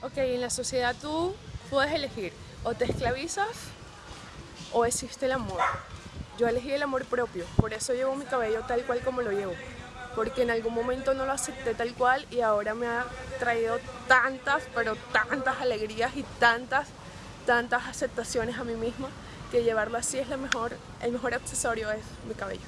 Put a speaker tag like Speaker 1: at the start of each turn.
Speaker 1: Ok, en la sociedad tú puedes elegir o te esclavizas o existe el amor. Yo elegí el amor propio, por eso llevo mi cabello tal cual como lo llevo. Porque en algún momento no lo acepté tal cual y ahora me ha traído tantas, pero tantas alegrías y tantas, tantas aceptaciones a mí misma que llevarlo así es lo mejor, el mejor accesorio es mi cabello.